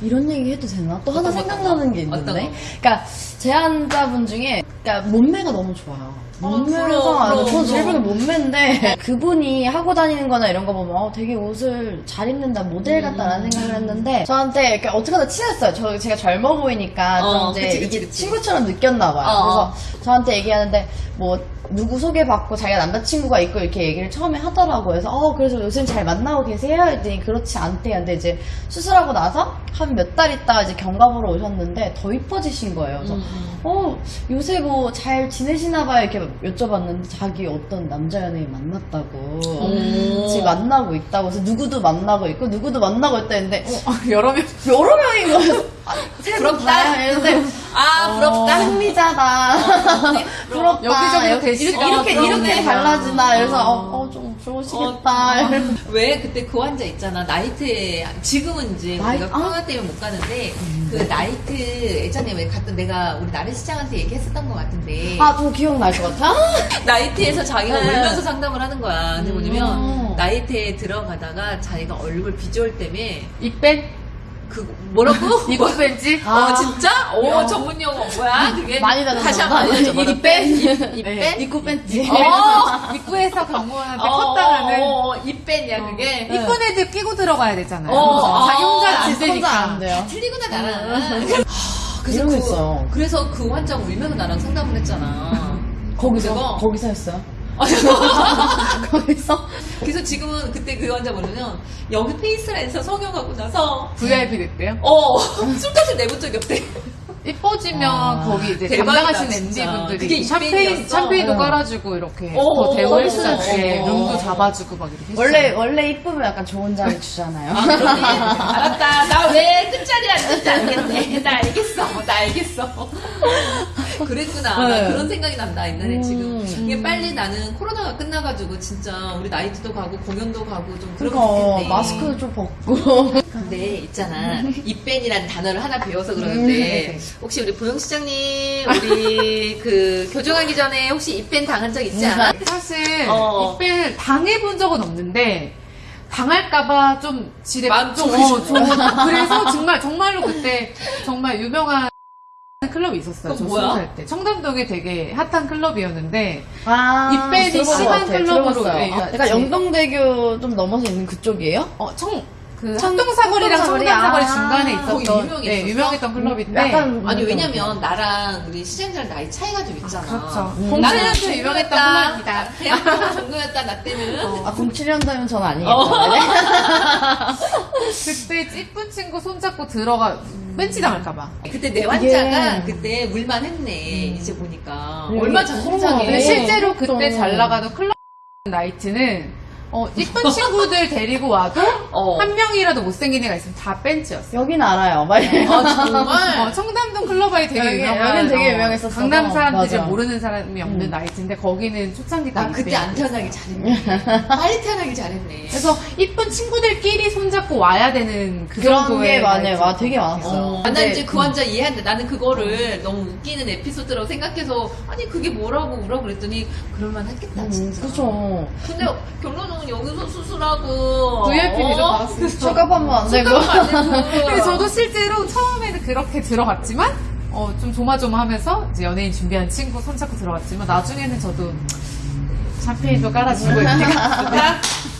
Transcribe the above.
이런 얘기 해도 되나? 또 하나 생각나는 게 있는데. 거? 그러니까 제안자분 중에 그러니까 몸매가 너무 좋아요. 어, 몸매가 아니고 저는 제일. 보기 몸매인데 그분이 하고 다니는 거나 이런 거 보면 어, 되게 옷을 잘 입는다 모델 같다라는 음. 생각을 했는데 저한테 이렇게 어떻게 하다 친했어요. 저 제가 젊어 보이니까 좀 어, 이제 그치, 그치, 이게 그치. 친구처럼 느꼈나 봐요. 어. 그래서 저한테 얘기하는데 뭐 누구 소개받고 자기가 남자친구가 있고 이렇게 얘기를 처음에 하더라고요. 그래서 어 그래서 요즘 잘 만나고 계세요? 했더니 그렇지 않대요. 근데 이제 수술하고 나서 한 몇 달 있다가 이제 경과보러 오셨는데 더 이뻐지신 거예요. 그래서 음. 어 요새 뭐 잘 지내시나 봐요 이렇게 여쭤봤는데 자기 어떤 남자 연예인 만났다고 음. 지금 만나고 있다고 그래서 누구도 만나고 있고 누구도 만나고 있다 했는데 어, 여러 명. 여러 명인 거예요. 아, 부럽다. 이랬는데 아, 부럽다. 흥미자다. 부럽다. 여기저기로 이렇게 대시가 이렇게 이렇게. 달라지나. 그래서 어. 어좀 좋으시겠다. 왜 그때 그 환자 있잖아 나이트에 지금은 이제 나이- 우리가 코로나 때문에 못 가는데 그 나이트 예전에 왜 갔던 내가 우리 나래 실장한테 얘기했었던 것 같은데 아, 좀 기억날 것 같아? 나이트에서 자기가 네. 울면서 상담을 하는 거야 근데 뭐냐면 음. 나이트에 들어가다가 자기가 얼굴 비주얼 때문에 입뺀? 그 뭐라고? 이거 뺀지? 어 아. 진짜? 오 야. 전문 용어 뭐야 그게 많이 다시. 한번 알려줘 입 뺀? 입뺀? 입고 뺀지. 어, 입구에서 경비원한테 어, 컷당하는 어, 어, 입뺀이야 그게 이쁜 애들 끼고 들어가야 되잖아요. 어, 자기 혼자 아, 안 혼자 안 되니까. 돼요. 틀리구나 나랑. 그래서 이런 거 그. 그래서 그 환자가 울면서 나랑 상담을 했잖아. 거기서? 거기서 했어요? 거기서? 그래서 지금은 그때 그 환자 뭐냐면 여기 페이스라인에서 성형하고 나서 VIP 됐대요. 어 술값을 내본 적이 없대. 이뻐지면 아, 거기 이제 대박이다, 담당하신 MD분들이 샴페인. 샴페인도 응. 깔아주고 이렇게 어, 더 어, 대우해주잖아요. 어, 어. 룸도 잡아주고 막 이렇게 했어요. 원래, 원래 이쁘면 약간 좋은 자리 주잖아요. 아? 알았다. 나 왜 끝자리 앉는지 알겠네. 나 알겠어. 나 알겠어. 그랬구나. 나 네. 그런 생각이 난다. 옛날에 음. 지금. 이게 빨리 나는 코로나가 끝나가지고 진짜 우리 나이트도 가고 공연도 가고 좀 그러고 그러니까 싶겠네. 마스크 좀 벗고. 근데 있잖아 입밴이라는 단어를 하나 배워서 그러는데 음. 혹시 우리 보영 시장님 우리 그 교정하기 전에 혹시 입밴 당한 적 있지 않아? 사실 어. 입밴을 당해본 적은 없는데 당할까봐 좀 지레 마음 좀, 좀 어, 좀 그래서 정말 정말로 그때 정말 유명한 클럽이 있었어요. 저 뭐야? 스무 살 때. 청담동에 되게 핫한 클럽이었는데 아, 입밴이 들어본 것 심한. 클럽으로, 들어봤어요. 예, 아, 그치. 약간 영동대교 좀 넘어서 있는 그쪽이에요? 어, 청, 그 청- 합동사거리랑 청담사거리? 청담사거리 아, 중간에 거기 있었던 유명했었어? 네, 유명했던 클럽인데 약간 아니 왜냐면 나랑 우리 시장자랑 나이 차이가 좀 있잖아. 그렇죠. 음. 나는 07년도 좀 유명했던 유명했다. 클럽이다. 대학교 종교였다 나 때는. 아, 07년도면 저는 아니겠죠. 어. 네. 그때 찌쁜 친구 손잡고 들어가 벤치 당할까봐. 그때 내 환자가 이게- 그때 물만 했네 이제 보니까 네, 얼마 근데 네. 실제로 그때 그렇죠. 잘 나가는 클럽 나이트는 어, 이쁜 친구들 데리고 와도 어. 한 명이라도 못생긴 애가 있으면 다 벤치였어. 여긴 알아요. 막아 정말 어, 청담동 클럽이 되게 여기- 유명한 여긴 되게 어, 유명했었어. 강남 사람들이. 모르는 사람이 없는 음. 나이트인데 거기는 초창기 때나 그때 안 태어나기 잘했네 빨리 태어나기 잘했네 그래서 이쁜 친구들끼리 손잡고 와야 되는 그 그런 게 많아요. 와, 되게 같아요. 많았어요. 어, 근데- 난 이제 그 환자 이해한다. 나는 그거를 너무 웃기는 에피소드라고 생각해서 아니 그게 뭐라고 울어 그랬더니 그럴만 했겠다 음, 진짜. 그쵸. 근데 결론은 여기서 수술하고 VIP 비도 어? 축갑 한번 안 되고. 근데 저도 실제로 처음에는 그렇게 들어갔지만 어, 좀 조마조마하면서 이제 연예인 준비한 친구 손잡고 들어갔지만 나중에는 저도 샴페인도 깔아주고 이렇게.